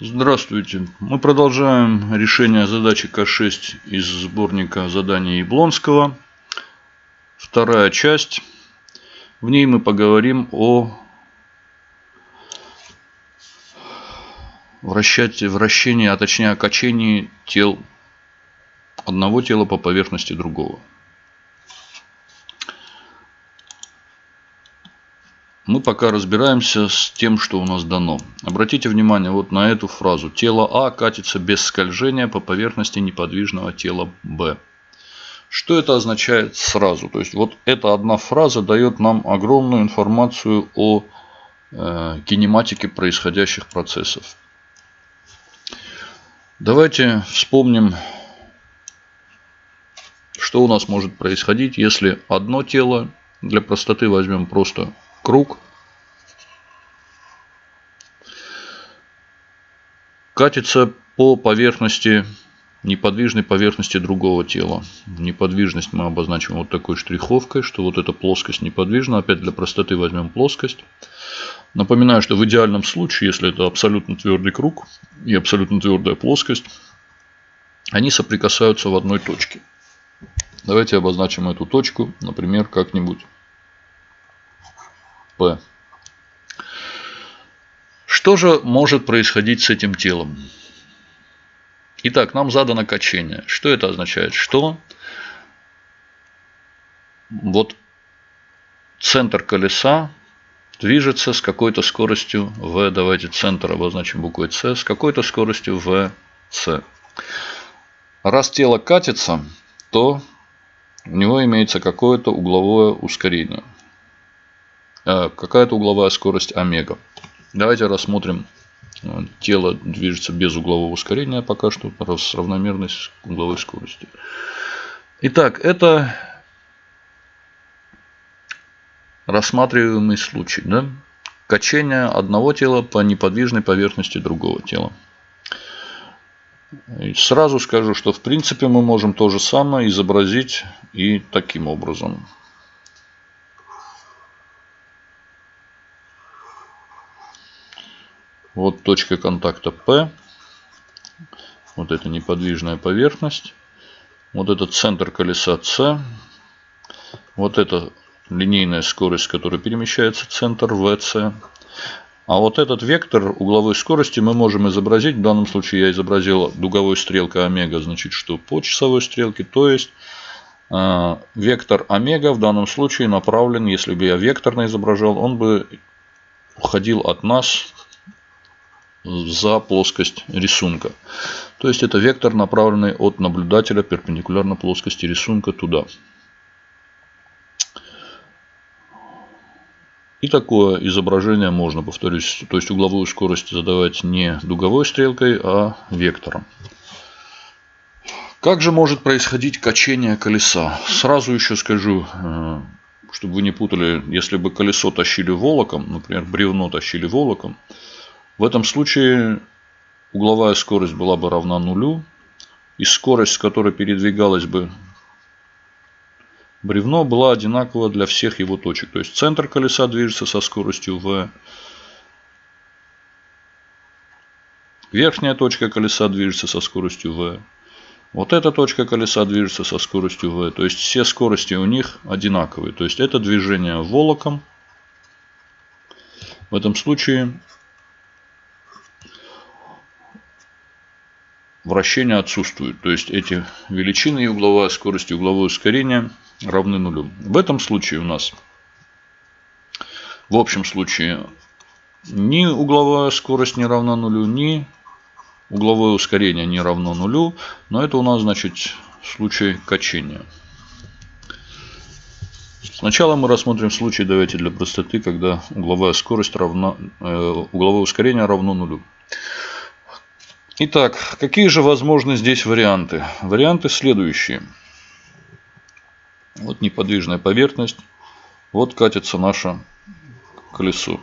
Здравствуйте. Мы продолжаем решение задачи К6 из сборника заданий Яблонского. Вторая часть. В ней мы поговорим о вращении, а точнее о качении тел одного тела по поверхности другого. Мы пока разбираемся с тем, что у нас дано. Обратите внимание вот на эту фразу. Тело А катится без скольжения по поверхности неподвижного тела Б. Что это означает сразу? То есть вот эта одна фраза дает нам огромную информацию о э, кинематике происходящих процессов. Давайте вспомним, что у нас может происходить, если одно тело, для простоты возьмем просто круг. Катится по поверхности, неподвижной поверхности другого тела. Неподвижность мы обозначим вот такой штриховкой, что вот эта плоскость неподвижна. Опять для простоты возьмем плоскость. Напоминаю, что в идеальном случае, если это абсолютно твердый круг и абсолютно твердая плоскость, они соприкасаются в одной точке. Давайте обозначим эту точку, например, как-нибудь P. Что же может происходить с этим телом? Итак, нам задано качение. Что это означает? Что вот центр колеса движется с какой-то скоростью v, давайте центр обозначим буквой c, с какой-то скоростью vc. Раз тело катится, то у него имеется какое-то угловое ускорение. Э, какая-то угловая скорость омега. Давайте рассмотрим. Э, тело движется без углового ускорения пока что с равномерной угловой скоростью. Итак, это рассматриваемый случай. Да? Качение одного тела по неподвижной поверхности другого тела. И сразу скажу, что в принципе мы можем то же самое изобразить и таким образом. Вот точка контакта P. Вот это неподвижная поверхность. Вот это центр колеса C. Вот это линейная скорость, с которой перемещается центр VC. А вот этот вектор угловой скорости мы можем изобразить. В данном случае я изобразил дуговой стрелкой омега, значит, что по часовой стрелке. То есть, э, вектор омега в данном случае направлен, если бы я векторно изображал, он бы уходил от нас за плоскость рисунка. То есть это вектор, направленный от наблюдателя перпендикулярно плоскости рисунка туда. И такое изображение можно, повторюсь, то есть угловую скорость задавать не дуговой стрелкой, а вектором. Как же может происходить качение колеса? Сразу еще скажу, э, чтобы вы не путали, если бы колесо тащили волоком, например, бревно тащили волоком, в этом случае угловая скорость была бы равна нулю. И скорость, с которой передвигалось бы бревно, была одинакова для всех его точек. То есть центр колеса движется со скоростью v. Верхняя точка колеса движется со скоростью v. Вот эта точка колеса движется со скоростью v. То есть все скорости у них одинаковые. То есть это движение волоком. В этом случае вращение отсутствует. То есть эти величины и угловая скорость и угловое ускорение равны нулю. В этом случае у нас в общем случае ни угловая скорость не равна нулю, ни угловое ускорение не равно нулю. Но это у нас значит случай качения. Сначала мы рассмотрим случай, давайте для простоты, когда угловая скорость равна, э, угловое ускорение равно нулю. Итак, какие же возможны здесь варианты? Варианты следующие. Вот неподвижная поверхность. Вот катится наше колесо.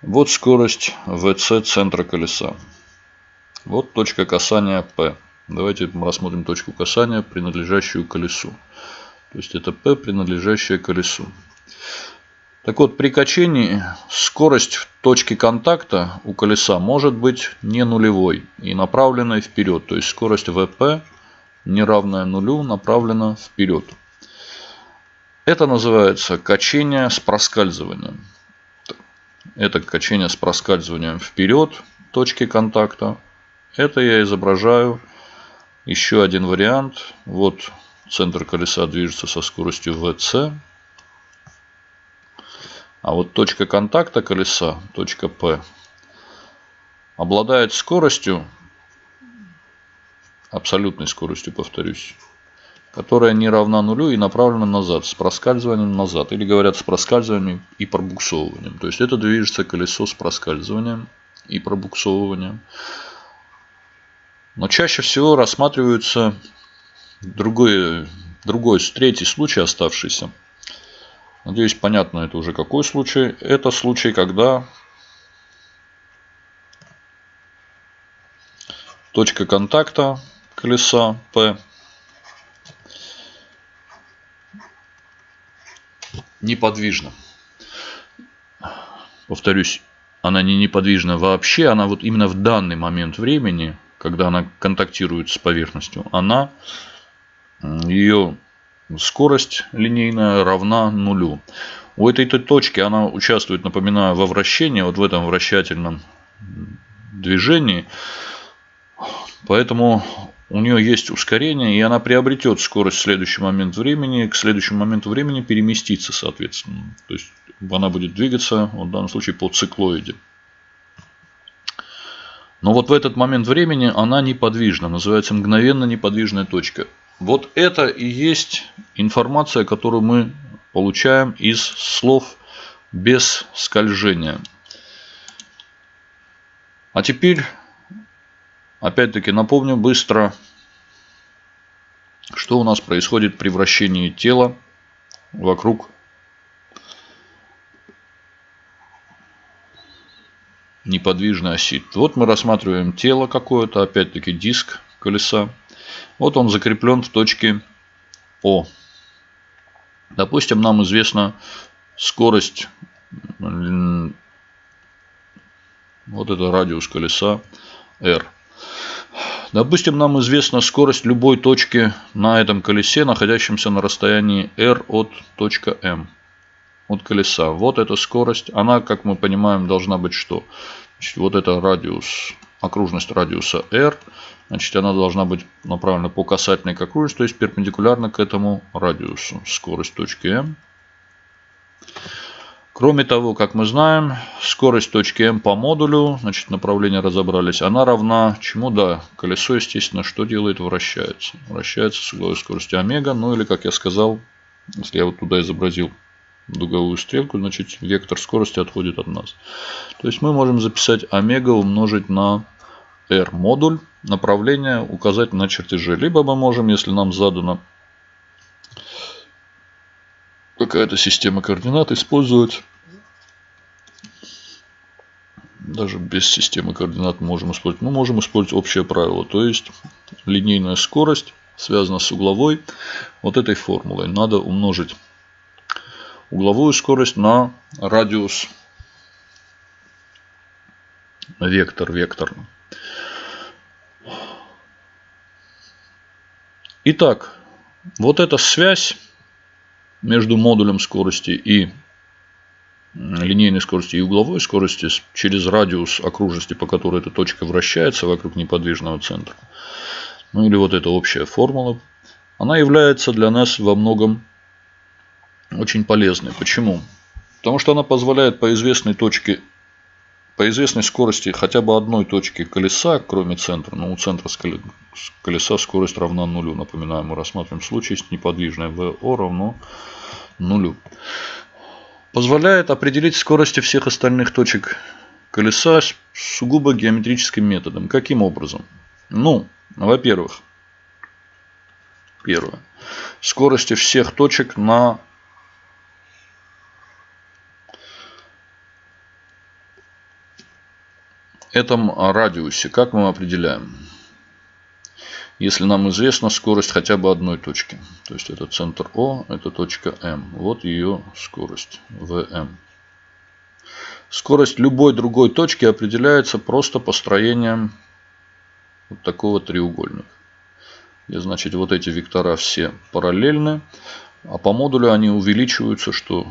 Вот скорость ВЦ центра колеса. Вот точка касания P. Давайте рассмотрим точку касания, принадлежащую колесу. То есть это P, принадлежащее колесу. Так вот, при качении скорость в точке контакта у колеса может быть не нулевой и направленной вперед. То есть скорость ВП не равная нулю направлена вперед. Это называется качение с проскальзыванием. Это качение с проскальзыванием вперед точки контакта. Это я изображаю еще один вариант. Вот центр колеса движется со скоростью VC. А вот точка контакта колеса, точка P, обладает скоростью, абсолютной скоростью, повторюсь, которая не равна нулю и направлена назад, с проскальзыванием назад. Или говорят с проскальзыванием и пробуксовыванием. То есть это движется колесо с проскальзыванием и пробуксовыванием. Но чаще всего рассматриваются другой, другой, третий случай оставшийся. Надеюсь, понятно это уже какой случай. Это случай, когда точка контакта колеса P неподвижна. Повторюсь, она не неподвижна вообще, она вот именно в данный момент времени – когда она контактирует с поверхностью, она, ее скорость линейная равна нулю. У этой точки она участвует, напоминаю, во вращении, вот в этом вращательном движении. Поэтому у нее есть ускорение, и она приобретет скорость в следующий момент времени, к следующему моменту времени переместится, соответственно. То есть она будет двигаться, в данном случае, по циклоиде. Но вот в этот момент времени она неподвижна, называется мгновенно неподвижная точка. Вот это и есть информация, которую мы получаем из слов без скольжения. А теперь, опять-таки, напомню быстро, что у нас происходит при вращении тела вокруг неподвижной оси. Вот мы рассматриваем тело какое-то, опять-таки диск колеса. Вот он закреплен в точке О. Допустим, нам известна скорость, вот это радиус колеса R. Допустим, нам известна скорость любой точки на этом колесе, находящемся на расстоянии R от точка M от колеса. Вот эта скорость. Она, как мы понимаем, должна быть что? Значит, вот это радиус, окружность радиуса r. Значит, она должна быть направлена по касательной к окружности, то есть перпендикулярно к этому радиусу. Скорость точки m. Кроме того, как мы знаем, скорость точки m по модулю, значит, направление разобрались, она равна чему? Да, колесо, естественно, что делает? Вращается. Вращается с угловой скоростью омега, ну или, как я сказал, если я вот туда изобразил дуговую стрелку, значит вектор скорости отходит от нас. То есть мы можем записать омега умножить на r модуль, направление указать на чертеже. Либо мы можем, если нам задана какая-то система координат, использовать даже без системы координат можем использовать. Мы можем использовать общее правило. То есть линейная скорость связана с угловой вот этой формулой. Надо умножить угловую скорость на радиус вектор вектор. Итак, вот эта связь между модулем скорости и линейной скорости и угловой скорости через радиус окружности, по которой эта точка вращается вокруг неподвижного центра, ну или вот эта общая формула, она является для нас во многом очень полезной. Почему? Потому что она позволяет по известной точке, по известной скорости хотя бы одной точки колеса, кроме центра, но у центра колеса скорость равна нулю. Напоминаю, мы рассматриваем случай, если неподвижное ВО равно нулю. Позволяет определить скорости всех остальных точек колеса сугубо геометрическим методом. Каким образом? Ну, во-первых, первое. Скорости всех точек на этом радиусе, как мы определяем? если нам известна скорость хотя бы одной точки. То есть это центр О, это точка М. Вот ее скорость ВМ. Скорость любой другой точки определяется просто построением вот такого треугольника. И значит вот эти вектора все параллельны. А по модулю они увеличиваются, что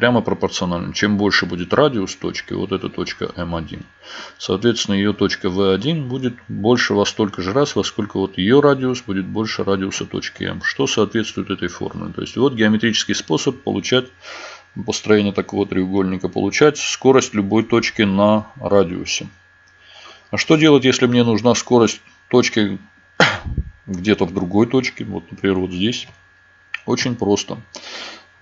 прямо пропорционально. Чем больше будет радиус точки, вот эта точка М1, соответственно, ее точка В1 будет больше во столько же раз, во сколько вот ее радиус будет больше радиуса точки М, что соответствует этой формуле. То есть, вот геометрический способ получать построение такого треугольника, получать скорость любой точки на радиусе. А что делать, если мне нужна скорость точки где-то в другой точке, вот, например, вот здесь? Очень просто.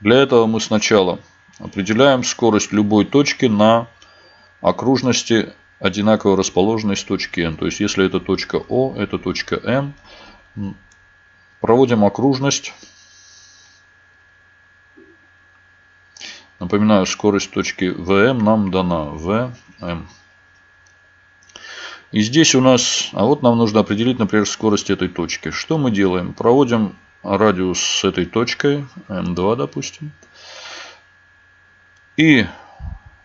Для этого мы сначала Определяем скорость любой точки на окружности одинаково расположенной с точки N. То есть, если это точка О, это точка М. Проводим окружность. Напоминаю, скорость точки ВМ нам дана. ВМ. И здесь у нас, а вот нам нужно определить, например, скорость этой точки. Что мы делаем? Проводим радиус с этой точкой, М2, допустим. И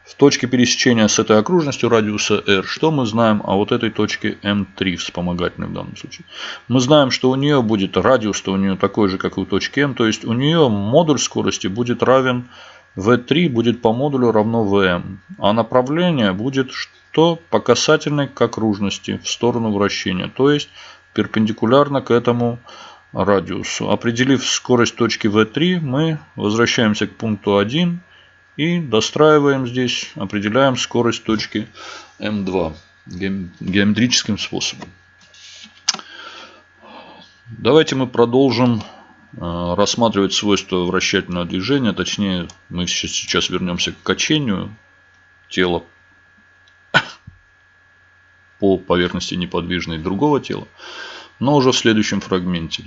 в точке пересечения с этой окружностью радиуса R, что мы знаем о вот этой точке M3 вспомогательной в данном случае? Мы знаем, что у нее будет радиус, то у нее такой же, как и у точки M, то есть у нее модуль скорости будет равен V3 будет по модулю равно Vm, а направление будет что по касательной к окружности в сторону вращения, то есть перпендикулярно к этому радиусу. Определив скорость точки V3, мы возвращаемся к пункту 1 и достраиваем здесь, определяем скорость точки М2 геометрическим способом. Давайте мы продолжим э, рассматривать свойства вращательного движения. Точнее, мы сейчас вернемся к качению тела по поверхности неподвижной другого тела, но уже в следующем фрагменте.